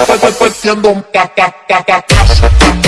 ofende pues, pues, pues, Es pa' pa, pa, pa, pa,